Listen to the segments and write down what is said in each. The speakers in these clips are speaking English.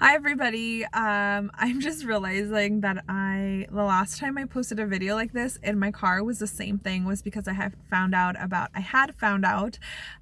Hi everybody. Um, I'm just realizing that I the last time I posted a video like this in my car was the same thing was because I had found out about I had found out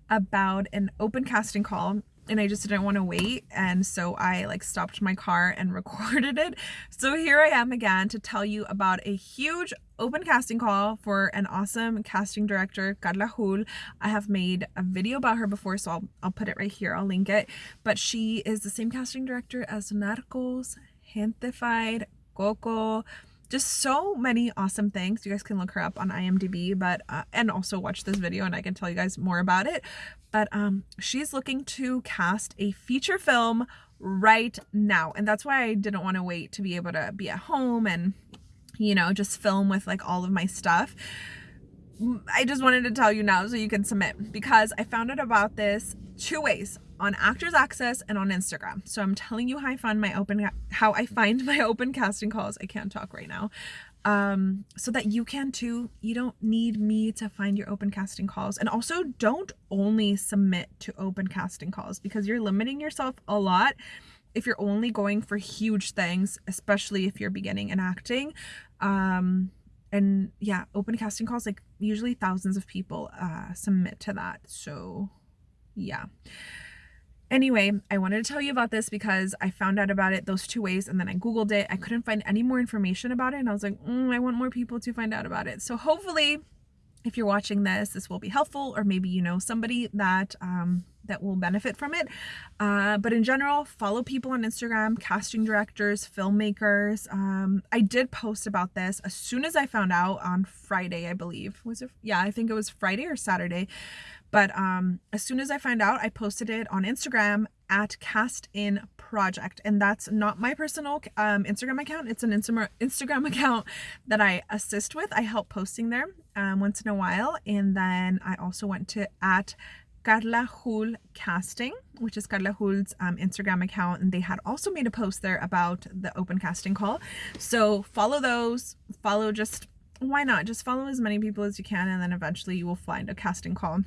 about an open casting call and I just didn't want to wait and so I like stopped my car and recorded it. So here I am again to tell you about a huge open casting call for an awesome casting director, Carla Hool. I have made a video about her before so I'll, I'll put it right here, I'll link it. But she is the same casting director as Narcos, Gentefied, Coco, just so many awesome things. You guys can look her up on imdb but uh, and also watch this video and i can tell you guys more about it. But um she's looking to cast a feature film right now. And that's why i didn't want to wait to be able to be at home and you know just film with like all of my stuff I just wanted to tell you now so you can submit because I found out about this two ways on Actors Access and on Instagram. So I'm telling you how I find my open how I find my open casting calls. I can't talk right now. Um, so that you can too. You don't need me to find your open casting calls. And also don't only submit to open casting calls because you're limiting yourself a lot if you're only going for huge things, especially if you're beginning in acting. Um, and yeah, open casting calls, like usually thousands of people uh, submit to that. So yeah. Anyway, I wanted to tell you about this because I found out about it those two ways and then I Googled it. I couldn't find any more information about it and I was like, mm, I want more people to find out about it. So hopefully if you're watching this, this will be helpful or maybe you know somebody that um, that will benefit from it. Uh, but in general, follow people on Instagram, casting directors, filmmakers. Um, I did post about this as soon as I found out on Friday, I believe. Was it? Yeah, I think it was Friday or Saturday. But um, as soon as I find out, I posted it on Instagram at Cast In Project. And that's not my personal um, Instagram account. It's an Instagram account that I assist with. I help posting there um, once in a while. And then I also went to at Carla Hool Casting, which is Carla Hool's um, Instagram account, and they had also made a post there about the open casting call. So follow those, follow just, why not? Just follow as many people as you can, and then eventually you will find a casting call.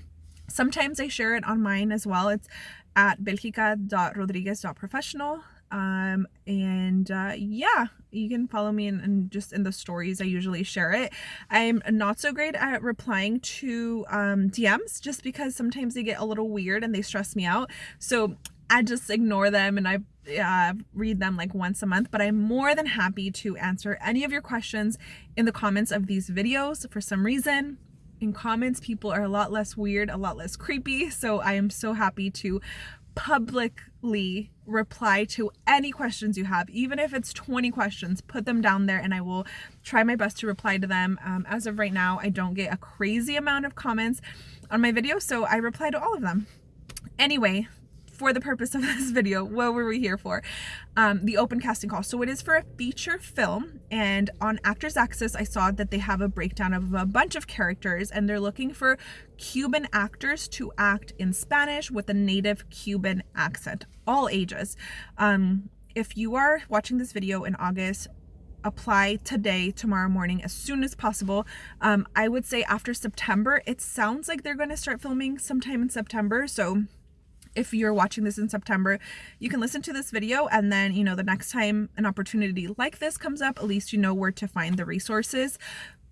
Sometimes I share it on mine as well. It's at belgica.rodriguez.professional um and uh yeah you can follow me and just in the stories i usually share it. I'm not so great at replying to um dms just because sometimes they get a little weird and they stress me out. So i just ignore them and i uh, read them like once a month but i'm more than happy to answer any of your questions in the comments of these videos for some reason. In comments people are a lot less weird a lot less creepy so i am so happy to publicly reply to any questions you have. Even if it's 20 questions put them down there and I will try my best to reply to them. Um, as of right now I don't get a crazy amount of comments on my video so I reply to all of them. Anyway for the purpose of this video, what were we here for? Um, the open casting call. So it is for a feature film and on Actors Access, I saw that they have a breakdown of a bunch of characters and they're looking for Cuban actors to act in Spanish with a native Cuban accent, all ages. Um, if you are watching this video in August, apply today tomorrow morning as soon as possible um, i would say after september it sounds like they're going to start filming sometime in september so if you're watching this in September, you can listen to this video and then, you know, the next time an opportunity like this comes up, at least you know where to find the resources.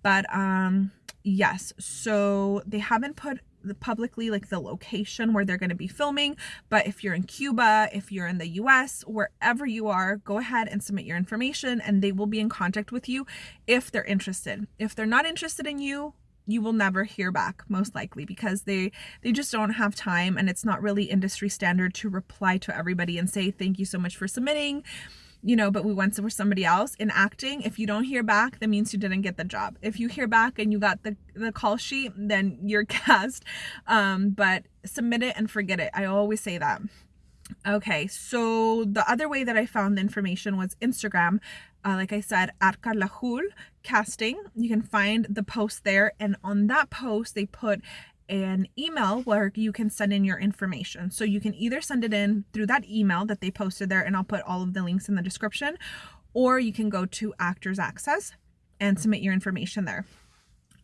But um yes, so they haven't put publicly like the location where they're going to be filming but if you're in Cuba if you're in the US wherever you are go ahead and submit your information and they will be in contact with you if they're interested if they're not interested in you you will never hear back most likely because they they just don't have time and it's not really industry standard to reply to everybody and say thank you so much for submitting you know but we went for somebody else. In acting if you don't hear back that means you didn't get the job. If you hear back and you got the the call sheet then you're cast um but submit it and forget it. I always say that. Okay, so the other way that I found the information was Instagram. Uh, like I said, at Carla Hool Casting. You can find the post there. And on that post, they put an email where you can send in your information. So you can either send it in through that email that they posted there, and I'll put all of the links in the description, or you can go to Actors Access and submit your information there.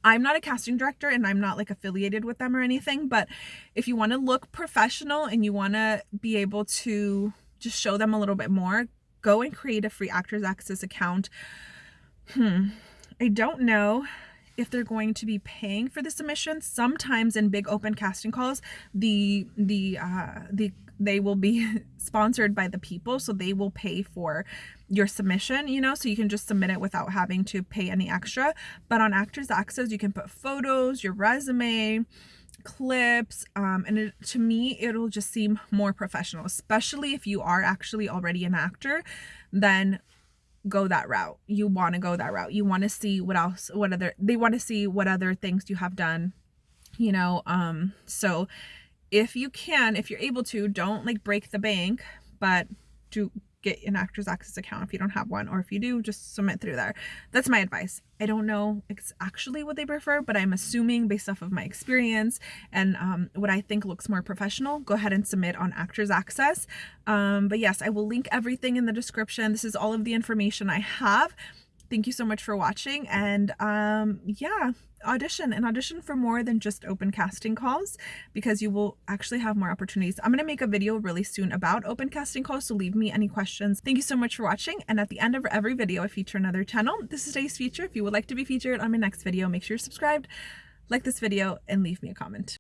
I'm not a casting director and I'm not like affiliated with them or anything, but if you want to look professional and you want to be able to just show them a little bit more, go and create a free Actors Access account. Hmm. I don't know if they're going to be paying for the submission. Sometimes in big open casting calls, the the uh, the they will be sponsored by the people, so they will pay for your submission, you know, so you can just submit it without having to pay any extra. But on Actors Access, you can put photos, your resume, clips um, and it, to me it'll just seem more professional especially if you are actually already an actor then go that route. You want to go that route. You want to see what else what other they want to see what other things you have done you know um so if you can if you're able to don't like break the bank but do get an actors access account if you don't have one or if you do just submit through there. That's my advice. I don't know it's actually what they prefer but i'm assuming based off of my experience and um, what i think looks more professional go ahead and submit on actors access. Um, but yes i will link everything in the description. This is all of the information i have thank you so much for watching and um yeah audition and audition for more than just open casting calls because you will actually have more opportunities. I'm going to make a video really soon about open casting calls so leave me any questions. Thank you so much for watching and at the end of every video i feature another channel. This is today's feature if you would like to be featured on my next video make sure you're subscribed like this video and leave me a comment